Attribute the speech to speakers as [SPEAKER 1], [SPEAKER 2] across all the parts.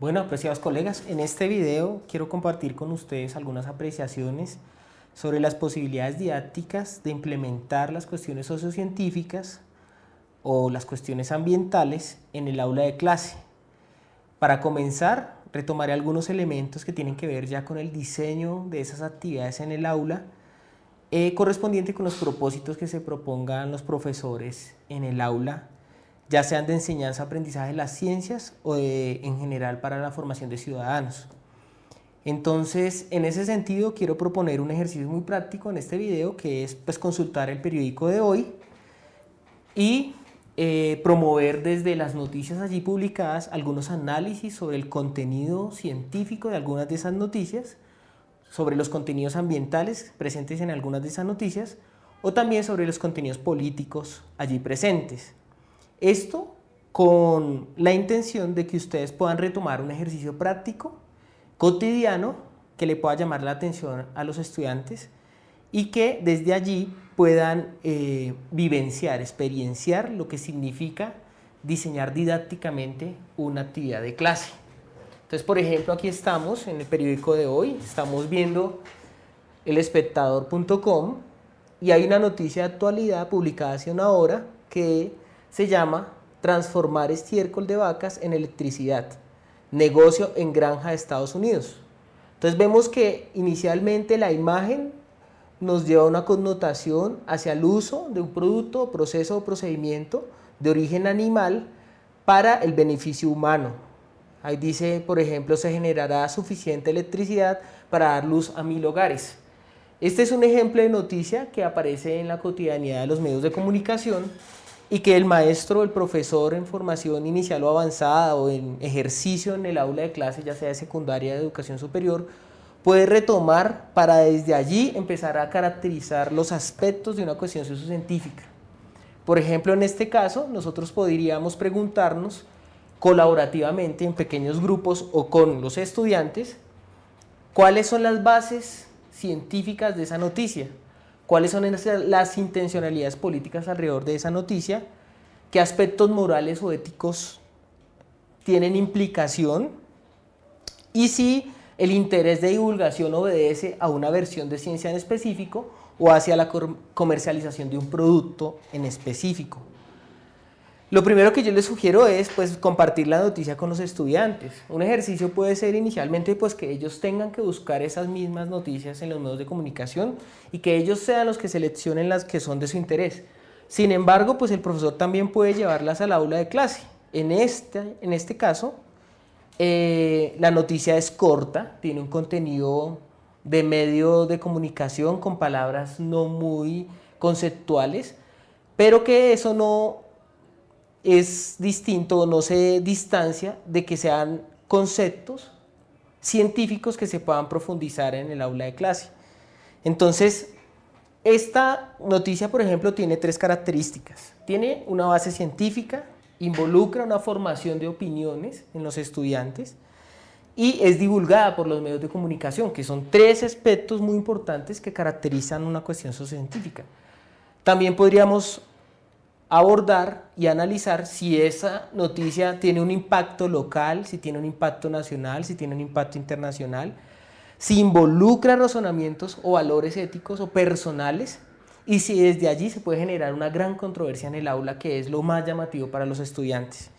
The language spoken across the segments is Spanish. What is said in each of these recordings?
[SPEAKER 1] Bueno, apreciados colegas, en este video quiero compartir con ustedes algunas apreciaciones sobre las posibilidades didácticas de implementar las cuestiones sociocientíficas o las cuestiones ambientales en el aula de clase. Para comenzar, retomaré algunos elementos que tienen que ver ya con el diseño de esas actividades en el aula, eh, correspondiente con los propósitos que se propongan los profesores en el aula ya sean de enseñanza, aprendizaje las ciencias o en general para la formación de ciudadanos. Entonces, en ese sentido, quiero proponer un ejercicio muy práctico en este video, que es pues, consultar el periódico de hoy y eh, promover desde las noticias allí publicadas algunos análisis sobre el contenido científico de algunas de esas noticias, sobre los contenidos ambientales presentes en algunas de esas noticias, o también sobre los contenidos políticos allí presentes. Esto con la intención de que ustedes puedan retomar un ejercicio práctico, cotidiano, que le pueda llamar la atención a los estudiantes y que desde allí puedan eh, vivenciar, experienciar lo que significa diseñar didácticamente una actividad de clase. Entonces, por ejemplo, aquí estamos en el periódico de hoy, estamos viendo elespectador.com y hay una noticia de actualidad publicada hace una hora que se llama Transformar estiércol de vacas en electricidad, negocio en granja de Estados Unidos. Entonces vemos que inicialmente la imagen nos lleva a una connotación hacia el uso de un producto, proceso o procedimiento de origen animal para el beneficio humano. Ahí dice, por ejemplo, se generará suficiente electricidad para dar luz a mil hogares. Este es un ejemplo de noticia que aparece en la cotidianidad de los medios de comunicación y que el maestro, el profesor en formación inicial o avanzada o en ejercicio en el aula de clase, ya sea de secundaria de educación superior, puede retomar para desde allí empezar a caracterizar los aspectos de una cuestión sociocientífica. Por ejemplo, en este caso, nosotros podríamos preguntarnos colaborativamente en pequeños grupos o con los estudiantes, cuáles son las bases científicas de esa noticia, cuáles son las intencionalidades políticas alrededor de esa noticia, qué aspectos morales o éticos tienen implicación y si el interés de divulgación obedece a una versión de ciencia en específico o hacia la comercialización de un producto en específico. Lo primero que yo les sugiero es pues, compartir la noticia con los estudiantes. Un ejercicio puede ser inicialmente pues, que ellos tengan que buscar esas mismas noticias en los medios de comunicación y que ellos sean los que seleccionen las que son de su interés. Sin embargo, pues el profesor también puede llevarlas al aula de clase. En este, en este caso, eh, la noticia es corta, tiene un contenido de medio de comunicación con palabras no muy conceptuales, pero que eso no es distinto o no se distancia de que sean conceptos científicos que se puedan profundizar en el aula de clase. Entonces, esta noticia, por ejemplo, tiene tres características. Tiene una base científica, involucra una formación de opiniones en los estudiantes y es divulgada por los medios de comunicación, que son tres aspectos muy importantes que caracterizan una cuestión sociocientífica. También podríamos abordar y analizar si esa noticia tiene un impacto local, si tiene un impacto nacional, si tiene un impacto internacional, si involucra razonamientos o valores éticos o personales y si desde allí se puede generar una gran controversia en el aula que es lo más llamativo para los estudiantes.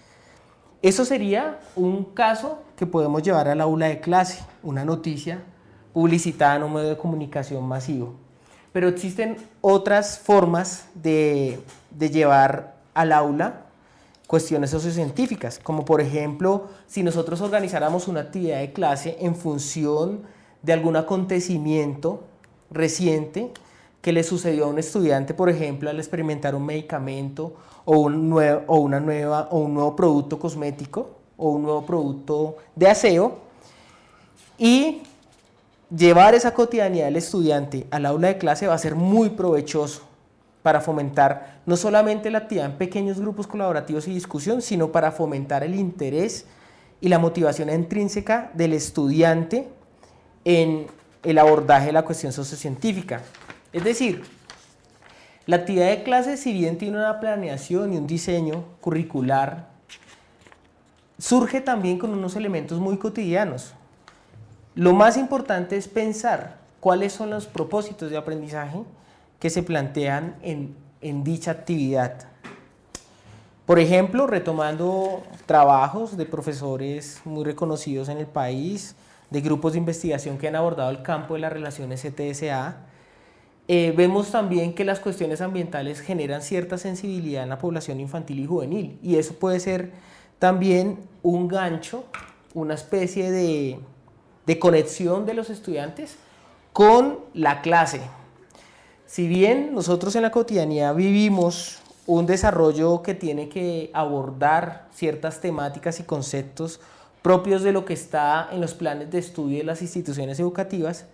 [SPEAKER 1] Eso sería un caso que podemos llevar al aula de clase, una noticia publicitada en un medio de comunicación masivo. Pero existen otras formas de, llevar al aula cuestiones sociocientíficas, como por ejemplo, si nosotros organizáramos una actividad de clase en función de algún acontecimiento reciente que le sucedió a un estudiante, por ejemplo, al experimentar un medicamento o un, o una nueva, o un nuevo producto cosmético o un nuevo producto de aseo, y llevar esa cotidianidad del estudiante al aula de clase va a ser muy provechoso para fomentar no solamente la actividad en pequeños grupos colaborativos y discusión, sino para fomentar el interés y la motivación intrínseca del estudiante en el abordaje de la cuestión sociocientífica. Es decir, la actividad de clase, si bien tiene una planeación y un diseño curricular surge también con unos elementos muy cotidianos. Lo más importante es pensar cuáles son los propósitos de aprendizaje que se plantean en, en dicha actividad. Por ejemplo, retomando trabajos de profesores muy reconocidos en el país, de grupos de investigación que han abordado el campo de las relaciones CTSA, eh, vemos también que las cuestiones ambientales generan cierta sensibilidad en la población infantil y juvenil y eso puede ser también un gancho, una especie de, de conexión de los estudiantes con la clase. Si bien nosotros en la cotidianidad vivimos un desarrollo que tiene que abordar ciertas temáticas y conceptos propios de lo que está en los planes de estudio de las instituciones educativas,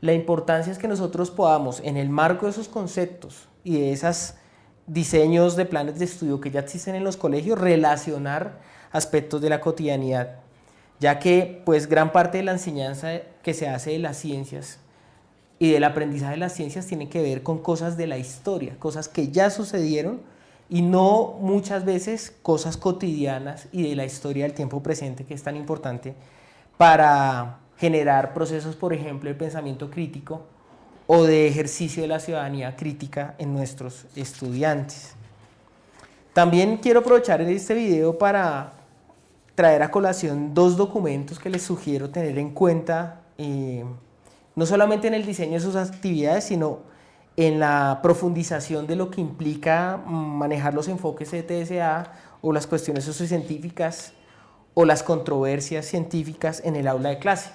[SPEAKER 1] la importancia es que nosotros podamos, en el marco de esos conceptos y de esos diseños de planes de estudio que ya existen en los colegios, relacionar aspectos de la cotidianidad, ya que pues gran parte de la enseñanza que se hace de las ciencias y del aprendizaje de las ciencias tiene que ver con cosas de la historia, cosas que ya sucedieron y no muchas veces cosas cotidianas y de la historia del tiempo presente que es tan importante para generar procesos, por ejemplo, de pensamiento crítico o de ejercicio de la ciudadanía crítica en nuestros estudiantes. También quiero aprovechar este video para traer a colación dos documentos que les sugiero tener en cuenta, eh, no solamente en el diseño de sus actividades, sino en la profundización de lo que implica manejar los enfoques de TSA o las cuestiones sociocientíficas o las controversias científicas en el aula de clase.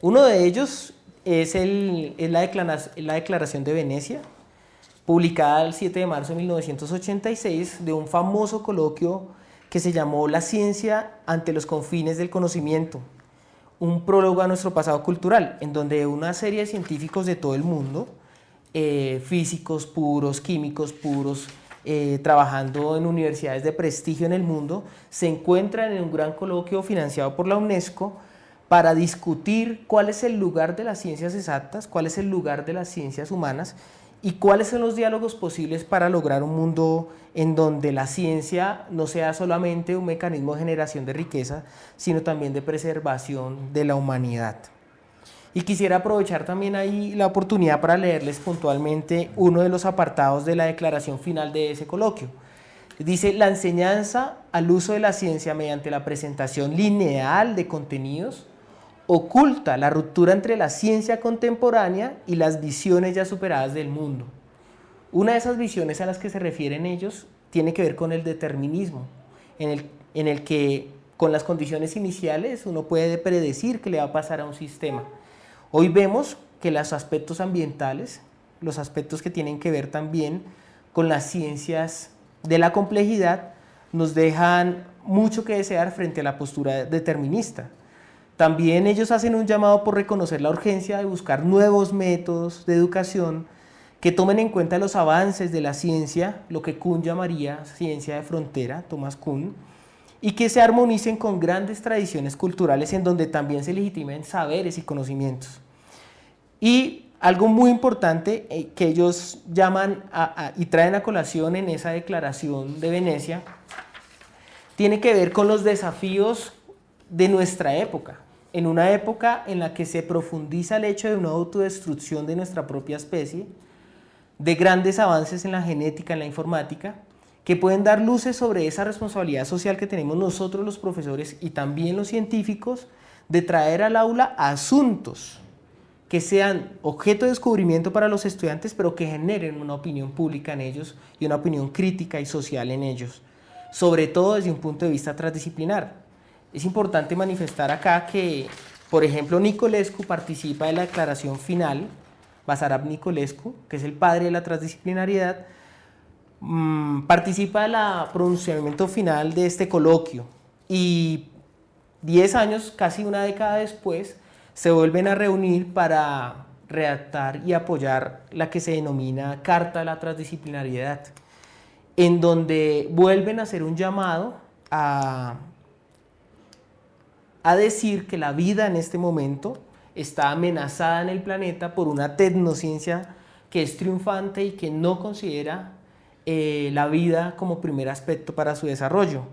[SPEAKER 1] Uno de ellos es, el, la, la Declaración de Venecia, publicada el 7 de marzo de 1986, de un famoso coloquio que se llamó La ciencia ante los confines del conocimiento, un prólogo a nuestro pasado cultural, en donde una serie de científicos de todo el mundo eh, físicos puros, químicos puros, eh, trabajando en universidades de prestigio en el mundo, se encuentran en un gran coloquio financiado por la UNESCO para discutir cuál es el lugar de las ciencias exactas, cuál es el lugar de las ciencias humanas y cuáles son los diálogos posibles para lograr un mundo en donde la ciencia no sea solamente un mecanismo de generación de riqueza, sino también de preservación de la humanidad. Y quisiera aprovechar también ahí la oportunidad para leerles puntualmente uno de los apartados de la declaración final de ese coloquio. Dice, la enseñanza al uso de la ciencia mediante la presentación lineal de contenidos oculta la ruptura entre la ciencia contemporánea y las visiones ya superadas del mundo. Una de esas visiones a las que se refieren ellos tiene que ver con el determinismo, en el, en el que con las condiciones iniciales uno puede predecir qué le va a pasar a un sistema. Hoy vemos que los aspectos ambientales, los aspectos que tienen que ver también con las ciencias de la complejidad, nos dejan mucho que desear frente a la postura determinista. También ellos hacen un llamado por reconocer la urgencia de buscar nuevos métodos de educación que tomen en cuenta los avances de la ciencia, lo que Kuhn llamaría ciencia de frontera, Thomas Kuhn, y que se armonicen con grandes tradiciones culturales en donde también se legitimen saberes y conocimientos. Y algo muy importante eh, que ellos llaman y traen a colación en esa declaración de Venecia, tiene que ver con los desafíos de nuestra época. En una época en la que se profundiza el hecho de una autodestrucción de nuestra propia especie, de grandes avances en la genética, en la informática, que pueden dar luces sobre esa responsabilidad social que tenemos nosotros los profesores y también los científicos de traer al aula asuntos que sean objeto de descubrimiento para los estudiantes, pero que generen una opinión pública en ellos y una opinión crítica y social en ellos, sobre todo desde un punto de vista transdisciplinar. Es importante manifestar acá que, por ejemplo, Nicolescu participa de la declaración final, Basarab Nicolescu, que es el padre de la transdisciplinariedad, mm, participa del pronunciamiento final de este coloquio. Y 10 años, casi una década después, se vuelven a reunir para redactar y apoyar la que se denomina Carta de la Transdisciplinariedad, en donde vuelven a hacer un llamado a, a decir que la vida en este momento está amenazada en el planeta por una tecnociencia que es triunfante y que no considera eh, la vida como primer aspecto para su desarrollo.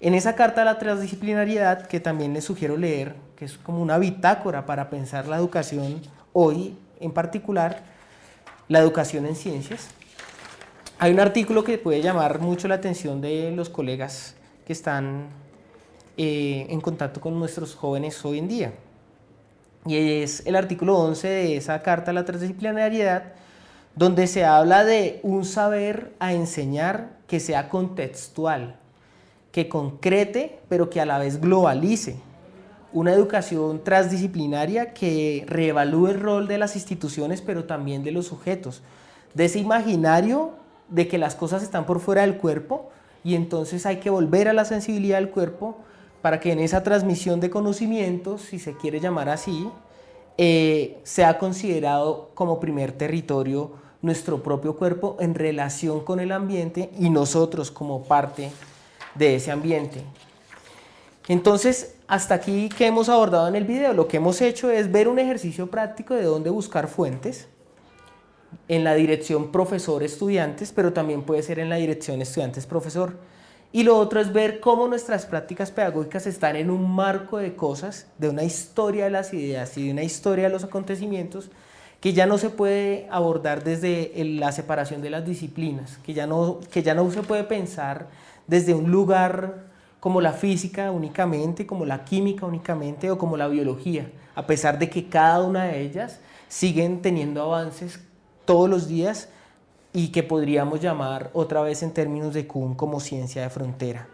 [SPEAKER 1] En esa carta de la transdisciplinariedad, que también les sugiero leer, que es como una bitácora para pensar la educación hoy, en particular, la educación en ciencias, hay un artículo que puede llamar mucho la atención de los colegas que están eh, en contacto con nuestros jóvenes hoy en día. Y es el artículo 11 de esa carta a la transdisciplinariedad, donde se habla de un saber a enseñar que sea contextual, que concrete, pero que a la vez globalice. Una educación transdisciplinaria que reevalúe el rol de las instituciones, pero también de los sujetos. De ese imaginario de que las cosas están por fuera del cuerpo y entonces hay que volver a la sensibilidad del cuerpo para que en esa transmisión de conocimientos, si se quiere llamar así, eh, sea considerado como primer territorio nuestro propio cuerpo en relación con el ambiente y nosotros como parte de ese ambiente. Entonces, hasta aquí que hemos abordado en el video, lo que hemos hecho es ver un ejercicio práctico de dónde buscar fuentes en la dirección profesor-estudiantes, pero también puede ser en la dirección estudiantes-profesor. Y lo otro es ver cómo nuestras prácticas pedagógicas están en un marco de cosas, de una historia de las ideas y de una historia de los acontecimientos que ya no se puede abordar desde la separación de las disciplinas, que ya, no, que ya no se puede pensar desde un lugar como la física únicamente, como la química únicamente o como la biología, a pesar de que cada una de ellas siguen teniendo avances todos los días y que podríamos llamar otra vez en términos de Kuhn como ciencia de frontera.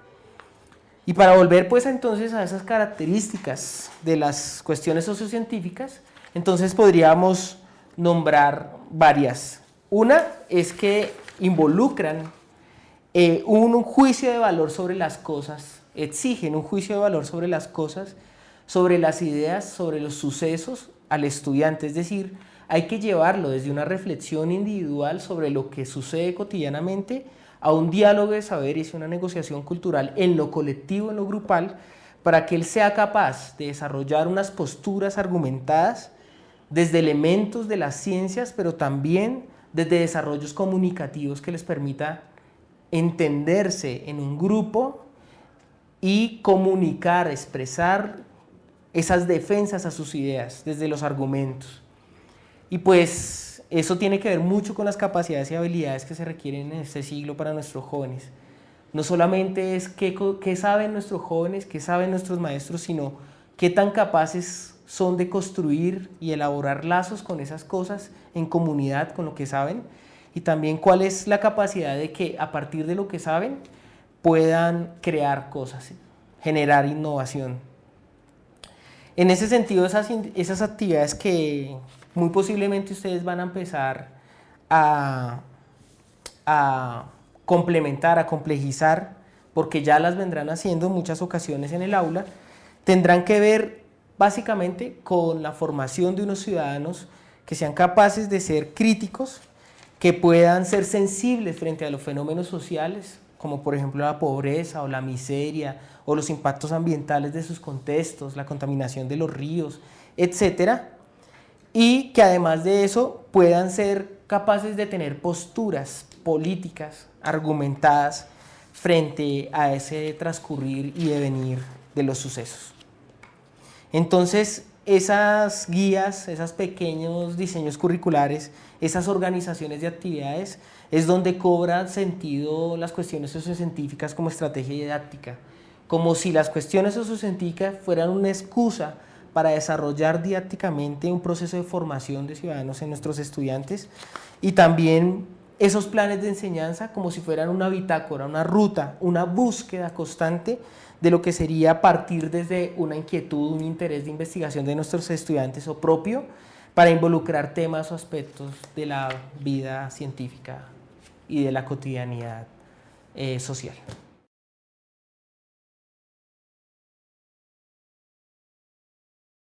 [SPEAKER 1] Y para volver pues entonces a esas características de las cuestiones sociocientíficas, entonces podríamos nombrar varias. Una es que involucran eh, un juicio de valor sobre las cosas, exigen un juicio de valor sobre las cosas, sobre las ideas, sobre los sucesos al estudiante, es decir, hay que llevarlo desde una reflexión individual sobre lo que sucede cotidianamente a un diálogo de saberes y una negociación cultural en lo colectivo, en lo grupal, para que él sea capaz de desarrollar unas posturas argumentadas desde elementos de las ciencias, pero también desde desarrollos comunicativos que les permita entenderse en un grupo y comunicar, expresar esas defensas a sus ideas desde los argumentos. Y pues eso tiene que ver mucho con las capacidades y habilidades que se requieren en este siglo para nuestros jóvenes. No solamente es qué, qué saben nuestros jóvenes, qué saben nuestros maestros, sino qué tan capaces son de construir y elaborar lazos con esas cosas en comunidad, con lo que saben, y también cuál es la capacidad de que a partir de lo que saben puedan crear cosas, generar innovación. En ese sentido, esas, esas actividades que, muy posiblemente ustedes van a empezar a, complementar, a complejizar, porque ya las vendrán haciendo en muchas ocasiones en el aula, tendrán que ver básicamente con la formación de unos ciudadanos que sean capaces de ser críticos, que puedan ser sensibles frente a los fenómenos sociales, como por ejemplo la pobreza o la miseria o los impactos ambientales de sus contextos, la contaminación de los ríos, etcétera, y que además de eso puedan ser capaces de tener posturas políticas argumentadas frente a ese transcurrir y devenir de los sucesos. Entonces, esas guías, esos pequeños diseños curriculares, esas organizaciones de actividades, es donde cobran sentido las cuestiones sociocientíficas como estrategia didáctica, como si las cuestiones sociocientíficas fueran una excusa para desarrollar didácticamente un proceso de formación de ciudadanos en nuestros estudiantes y también esos planes de enseñanza como si fueran una bitácora, una ruta, una búsqueda constante de lo que sería partir desde una inquietud, un interés de investigación de nuestros estudiantes o propio para involucrar temas o aspectos de la vida científica y de la cotidianidad eh, social.